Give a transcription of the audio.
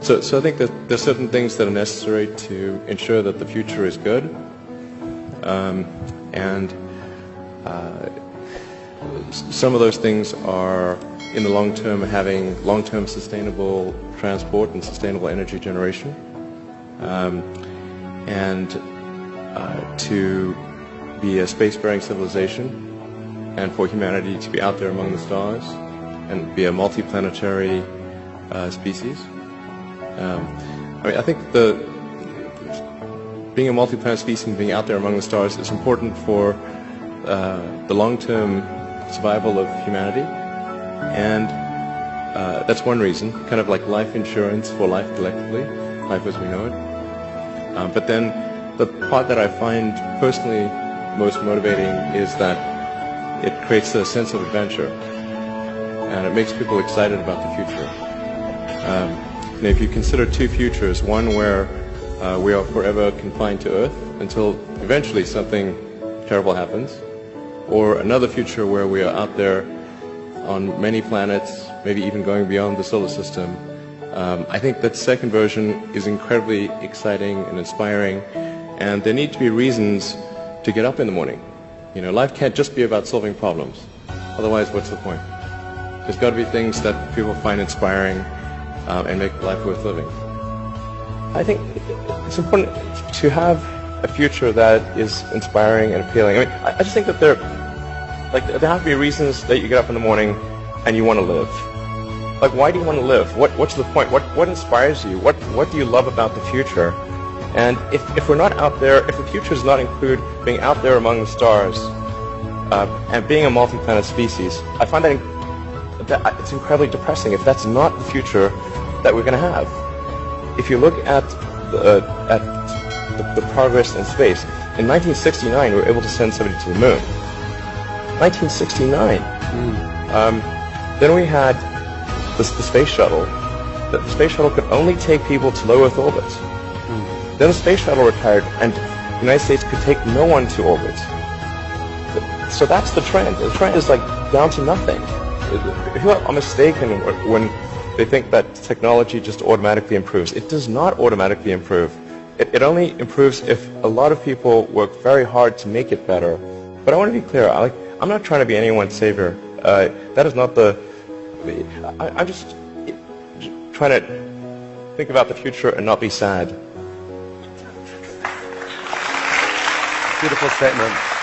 So, so I think that there's certain things that are necessary to ensure that the future is good. Um, and uh, some of those things are, in the long term, having long-term sustainable transport and sustainable energy generation. Um, and uh, to be a spacefaring civilization and for humanity to be out there among the stars and be a multiplanetary uh, species. Um, I mean, I think the being a multi-planet species and being out there among the stars is important for uh, the long-term survival of humanity, and uh, that's one reason, kind of like life insurance for life collectively, life as we know it. Um, but then the part that I find personally most motivating is that it creates a sense of adventure, and it makes people excited about the future. Um, if you consider two futures, one where uh, we are forever confined to Earth until eventually something terrible happens, or another future where we are out there on many planets, maybe even going beyond the solar system. Um, I think that second version is incredibly exciting and inspiring, and there need to be reasons to get up in the morning. You know, life can't just be about solving problems. Otherwise, what's the point? There's got to be things that people find inspiring um, and make life worth living. I think it's important to have a future that is inspiring and appealing. I mean, I, just think that there, like, there have to be reasons that you get up in the morning and you want to live. Like, why do you want to live? What, what's the point? What, what inspires you? What, what do you love about the future? And if, if we're not out there, if the future does not include being out there among the stars uh, and being a multi-planet species, I find that, that it's incredibly depressing if that's not the future that we're going to have. If you look at the, uh, at the, the, progress in space, in 1969 we were able to send somebody to the moon. 1969. Mm. Um, then we had the, the, space shuttle. The, the, space shuttle could only take people to low Earth orbit. Mm. Then the space shuttle retired, and the United States could take no one to orbit. So that's the trend. The trend is like down to nothing. People are mistaken when they think that technology just automatically improves. It does not automatically improve. It, it only improves if a lot of people work very hard to make it better. But I want to be clear. I, like, I'm not trying to be anyone's savior. Uh, that is not the... I, I'm just trying to think about the future and not be sad. Beautiful statement.